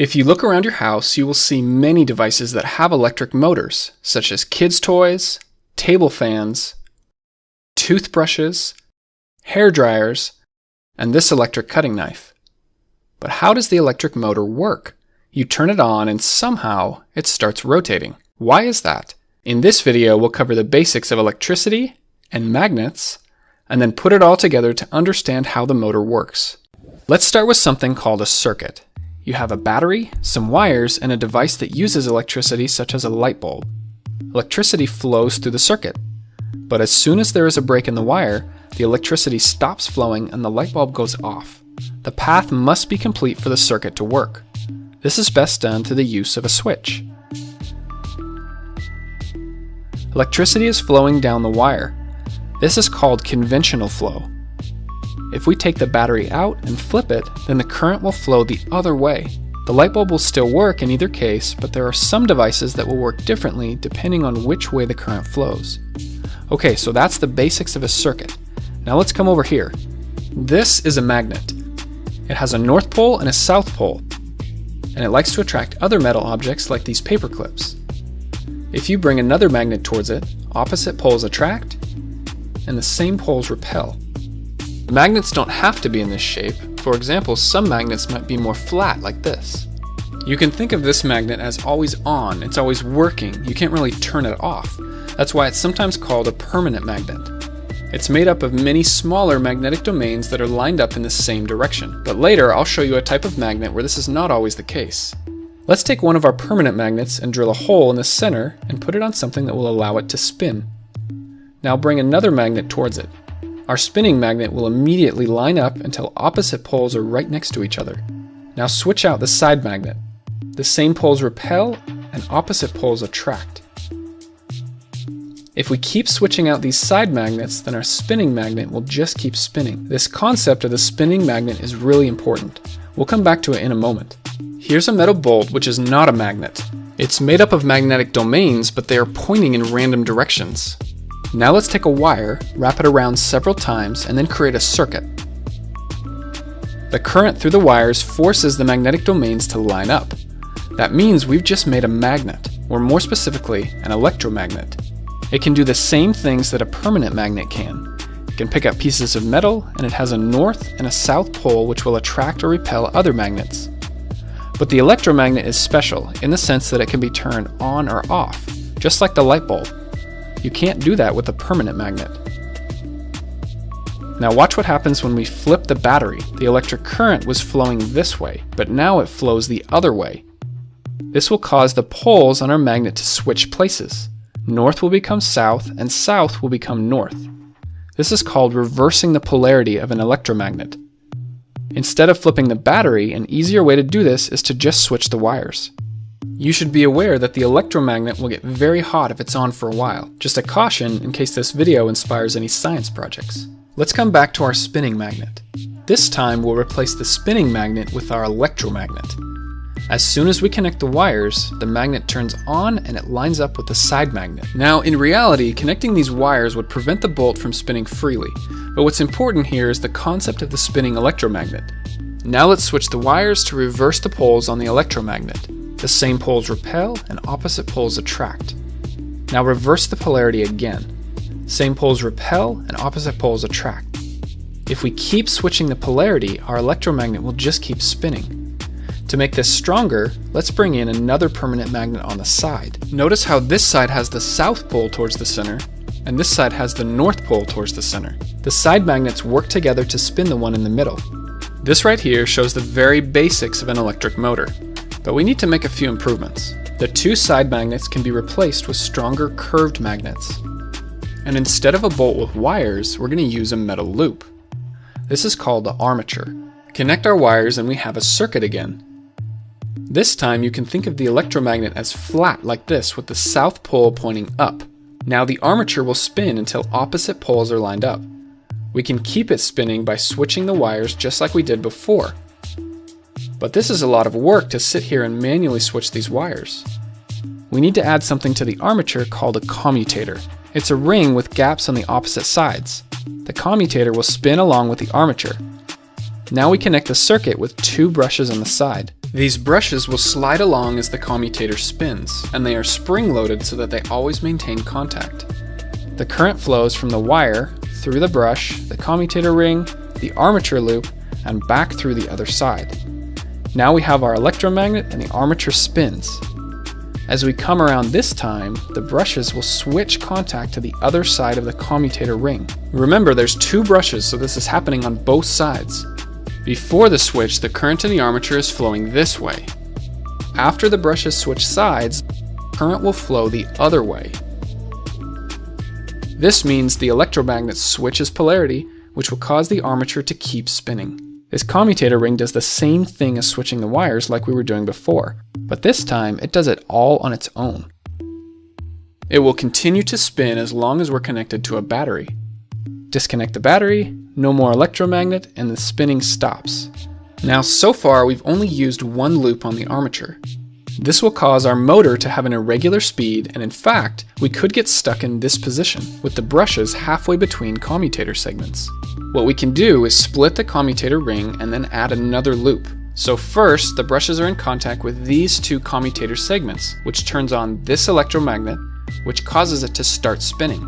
If you look around your house, you will see many devices that have electric motors, such as kids' toys, table fans, toothbrushes, hair dryers, and this electric cutting knife. But how does the electric motor work? You turn it on and somehow it starts rotating. Why is that? In this video, we'll cover the basics of electricity and magnets, and then put it all together to understand how the motor works. Let's start with something called a circuit. You have a battery, some wires, and a device that uses electricity such as a light bulb. Electricity flows through the circuit. But as soon as there is a break in the wire, the electricity stops flowing and the light bulb goes off. The path must be complete for the circuit to work. This is best done through the use of a switch. Electricity is flowing down the wire. This is called conventional flow. If we take the battery out and flip it, then the current will flow the other way. The light bulb will still work in either case, but there are some devices that will work differently depending on which way the current flows. Okay, so that's the basics of a circuit. Now let's come over here. This is a magnet. It has a north pole and a south pole, and it likes to attract other metal objects like these paper clips. If you bring another magnet towards it, opposite poles attract, and the same poles repel. Magnets don't have to be in this shape. For example, some magnets might be more flat like this. You can think of this magnet as always on, it's always working, you can't really turn it off. That's why it's sometimes called a permanent magnet. It's made up of many smaller magnetic domains that are lined up in the same direction. But later I'll show you a type of magnet where this is not always the case. Let's take one of our permanent magnets and drill a hole in the center and put it on something that will allow it to spin. Now bring another magnet towards it. Our spinning magnet will immediately line up until opposite poles are right next to each other. Now switch out the side magnet. The same poles repel and opposite poles attract. If we keep switching out these side magnets, then our spinning magnet will just keep spinning. This concept of the spinning magnet is really important. We'll come back to it in a moment. Here's a metal bolt which is not a magnet. It's made up of magnetic domains, but they are pointing in random directions. Now let's take a wire, wrap it around several times, and then create a circuit. The current through the wires forces the magnetic domains to line up. That means we've just made a magnet, or more specifically, an electromagnet. It can do the same things that a permanent magnet can. It can pick up pieces of metal, and it has a north and a south pole which will attract or repel other magnets. But the electromagnet is special in the sense that it can be turned on or off, just like the light bulb. You can't do that with a permanent magnet. Now watch what happens when we flip the battery. The electric current was flowing this way, but now it flows the other way. This will cause the poles on our magnet to switch places. North will become south, and south will become north. This is called reversing the polarity of an electromagnet. Instead of flipping the battery, an easier way to do this is to just switch the wires. You should be aware that the electromagnet will get very hot if it's on for a while. Just a caution in case this video inspires any science projects. Let's come back to our spinning magnet. This time we'll replace the spinning magnet with our electromagnet. As soon as we connect the wires, the magnet turns on and it lines up with the side magnet. Now, in reality, connecting these wires would prevent the bolt from spinning freely, but what's important here is the concept of the spinning electromagnet. Now let's switch the wires to reverse the poles on the electromagnet. The same poles repel and opposite poles attract. Now reverse the polarity again. Same poles repel and opposite poles attract. If we keep switching the polarity, our electromagnet will just keep spinning. To make this stronger, let's bring in another permanent magnet on the side. Notice how this side has the south pole towards the center, and this side has the north pole towards the center. The side magnets work together to spin the one in the middle. This right here shows the very basics of an electric motor. But we need to make a few improvements. The two side magnets can be replaced with stronger curved magnets. And instead of a bolt with wires, we're going to use a metal loop. This is called the armature. Connect our wires and we have a circuit again. This time you can think of the electromagnet as flat like this with the south pole pointing up. Now the armature will spin until opposite poles are lined up. We can keep it spinning by switching the wires just like we did before. But this is a lot of work to sit here and manually switch these wires. We need to add something to the armature called a commutator. It's a ring with gaps on the opposite sides. The commutator will spin along with the armature. Now we connect the circuit with two brushes on the side. These brushes will slide along as the commutator spins, and they are spring-loaded so that they always maintain contact. The current flows from the wire, through the brush, the commutator ring, the armature loop, and back through the other side. Now we have our electromagnet and the armature spins. As we come around this time, the brushes will switch contact to the other side of the commutator ring. Remember, there's two brushes, so this is happening on both sides. Before the switch, the current in the armature is flowing this way. After the brushes switch sides, current will flow the other way. This means the electromagnet switches polarity, which will cause the armature to keep spinning. This commutator ring does the same thing as switching the wires like we were doing before, but this time it does it all on its own. It will continue to spin as long as we're connected to a battery. Disconnect the battery, no more electromagnet, and the spinning stops. Now so far we've only used one loop on the armature. This will cause our motor to have an irregular speed and in fact, we could get stuck in this position with the brushes halfway between commutator segments. What we can do is split the commutator ring and then add another loop. So first, the brushes are in contact with these two commutator segments, which turns on this electromagnet, which causes it to start spinning.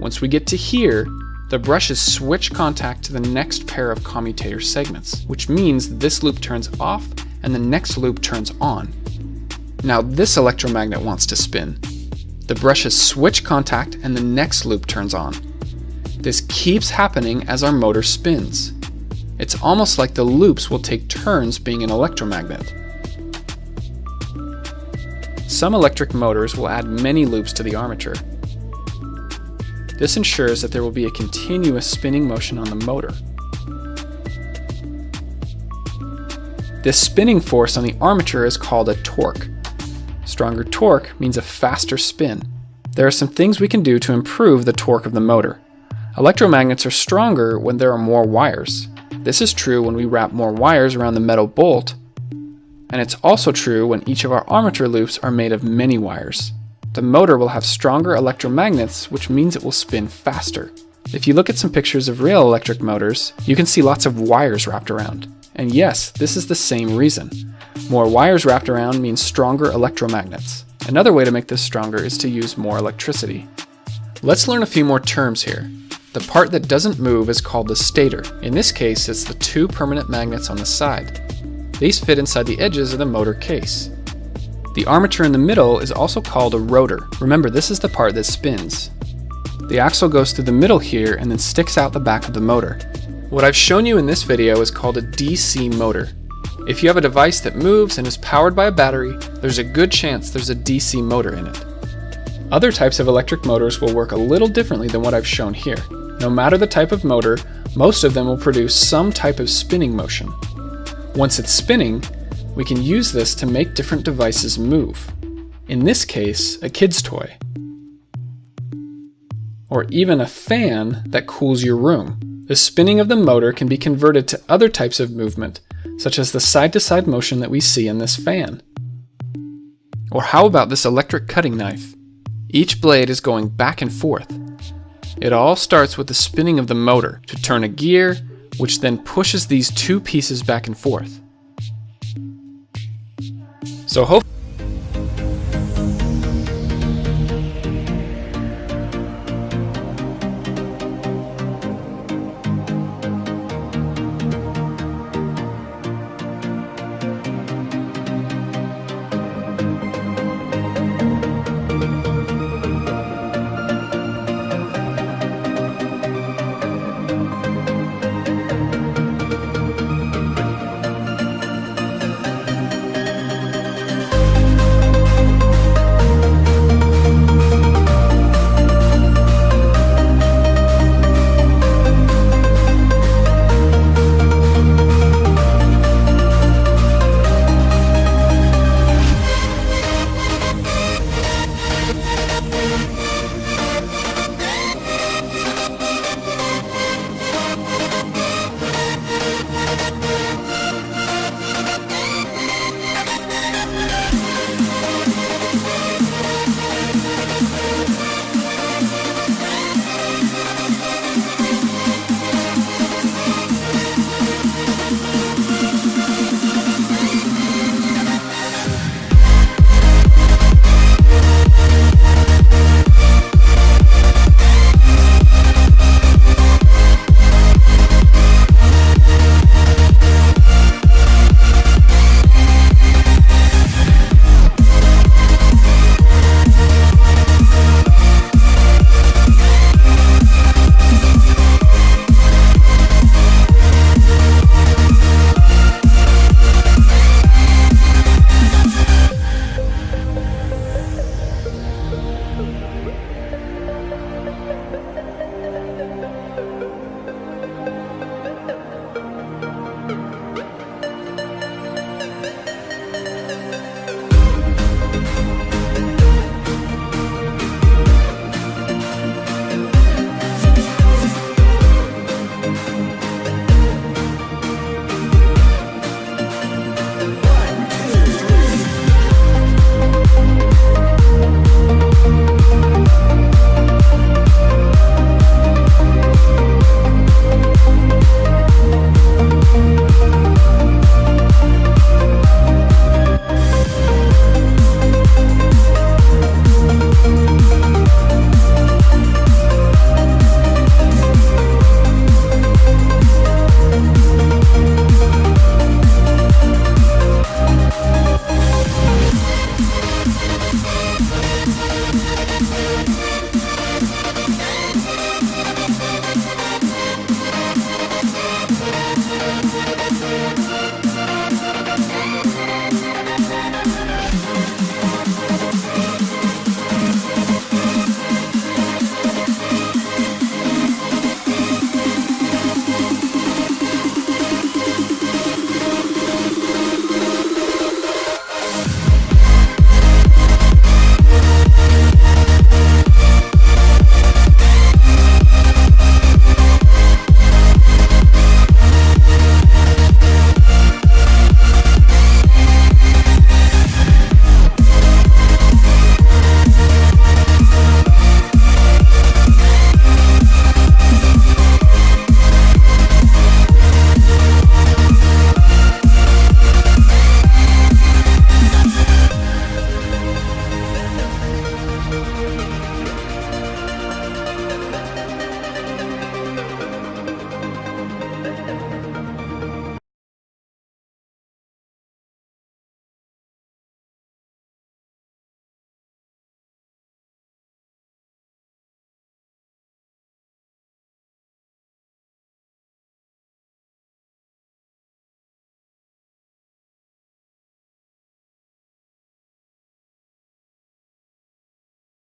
Once we get to here, the brushes switch contact to the next pair of commutator segments, which means this loop turns off and the next loop turns on. Now this electromagnet wants to spin. The brushes switch contact and the next loop turns on. This keeps happening as our motor spins. It's almost like the loops will take turns being an electromagnet. Some electric motors will add many loops to the armature. This ensures that there will be a continuous spinning motion on the motor. This spinning force on the armature is called a torque. Stronger torque means a faster spin. There are some things we can do to improve the torque of the motor. Electromagnets are stronger when there are more wires. This is true when we wrap more wires around the metal bolt, and it's also true when each of our armature loops are made of many wires. The motor will have stronger electromagnets, which means it will spin faster. If you look at some pictures of real electric motors, you can see lots of wires wrapped around. And yes, this is the same reason. More wires wrapped around means stronger electromagnets. Another way to make this stronger is to use more electricity. Let's learn a few more terms here. The part that doesn't move is called the stator. In this case, it's the two permanent magnets on the side. These fit inside the edges of the motor case. The armature in the middle is also called a rotor. Remember, this is the part that spins. The axle goes through the middle here and then sticks out the back of the motor. What I've shown you in this video is called a DC motor. If you have a device that moves and is powered by a battery, there's a good chance there's a DC motor in it. Other types of electric motors will work a little differently than what I've shown here. No matter the type of motor, most of them will produce some type of spinning motion. Once it's spinning, we can use this to make different devices move. In this case, a kid's toy. Or even a fan that cools your room. The spinning of the motor can be converted to other types of movement, such as the side-to-side -side motion that we see in this fan. Or how about this electric cutting knife? Each blade is going back and forth, it all starts with the spinning of the motor to turn a gear, which then pushes these two pieces back and forth. So hopefully